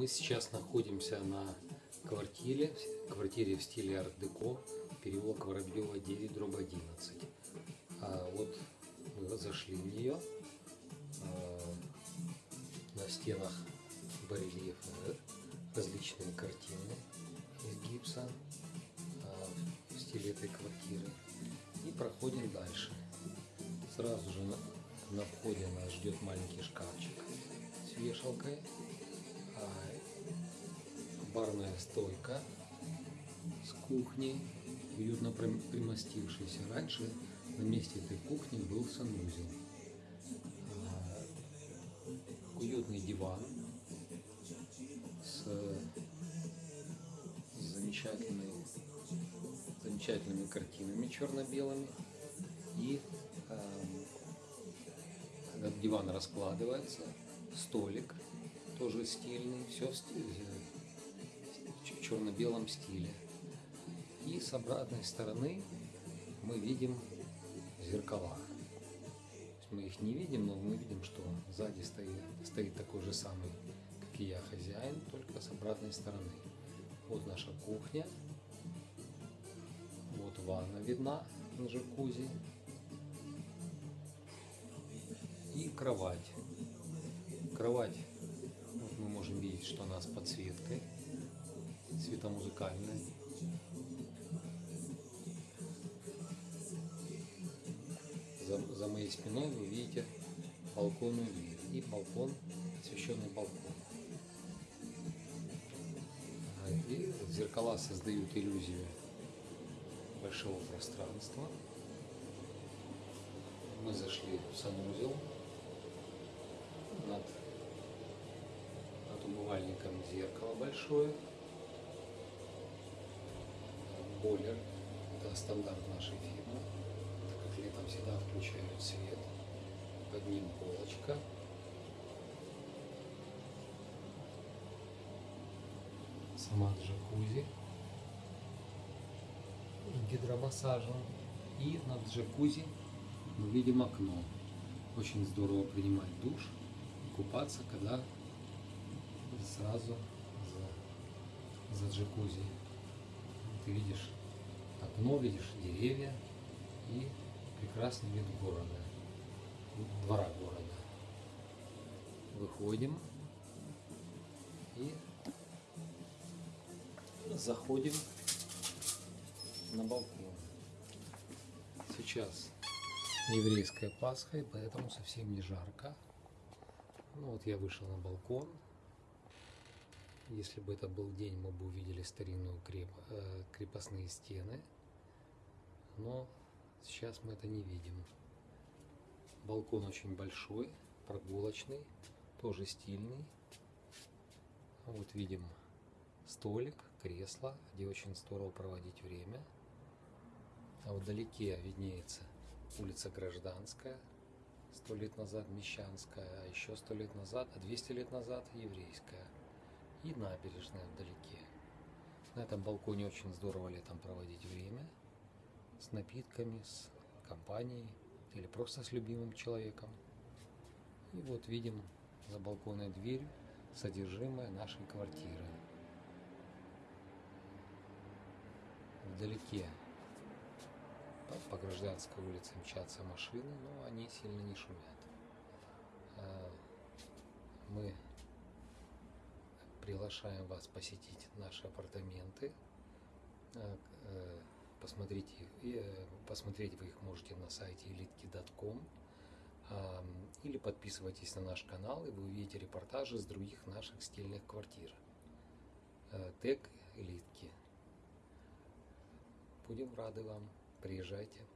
Мы сейчас находимся на квартире, квартире в стиле арт-деко, переулок Воробьева 9, дробь 11. А вот мы зашли в нее. А, на стенах барельефы, различные картины из гипса а, в стиле этой квартиры. И проходим дальше. Сразу же на, входе нас ждет маленький шкафчик с вешалкой барная стойка с кухней, уютно примостившейся. Раньше на месте этой кухни был санузел. А, уютный диван с, замечательной, замечательными картинами черно-белыми. И э, диван раскладывается, столик тоже стильный, все в, стиле, в черно-белом стиле. И с обратной стороны мы видим зеркала. Мы их не видим, но мы видим, что сзади стоит, стоит такой же самый, как и я, хозяин, только с обратной стороны. Вот наша кухня. Вот ванна видна на джакузи. И кровать. Кровать можем видеть, что она с подсветкой, светомузыкальной. За, за моей спиной вы видите балконную дверь и балкон, освещенный балкон. И зеркала создают иллюзию большого пространства. Мы зашли в санузел над умывальником зеркало большое. Бойлер. Это стандарт нашей фирмы. Так как летом всегда включают свет. Под ним полочка. Сама джакузи. С гидромассажем. И над джакузи мы видим окно. Очень здорово принимать душ и купаться, когда сразу за, за джакузи. Ты видишь окно, видишь деревья и прекрасный вид города, двора города. Выходим и заходим на балкон. Сейчас еврейская Пасха, и поэтому совсем не жарко. Ну вот я вышел на балкон, если бы это был день, мы бы увидели старинную креп... Э, крепостные стены. Но сейчас мы это не видим. Балкон очень большой, прогулочный, тоже стильный. Вот видим столик, кресло, где очень здорово проводить время. А вдалеке виднеется улица Гражданская, сто лет назад Мещанская, а еще сто лет назад, а 200 лет назад Еврейская и набережная вдалеке. На этом балконе очень здорово летом проводить время с напитками, с компанией или просто с любимым человеком. И вот видим за балконной дверью содержимое нашей квартиры. Вдалеке по Гражданской улице мчатся машины, но они сильно не шумят. А, мы приглашаем вас посетить наши апартаменты. Э, э, посмотрите, э, посмотреть вы их можете на сайте elitki.com или подписывайтесь на наш канал, и вы увидите репортажи с других наших стильных квартир. Тег Элитки. Будем рады вам. Приезжайте.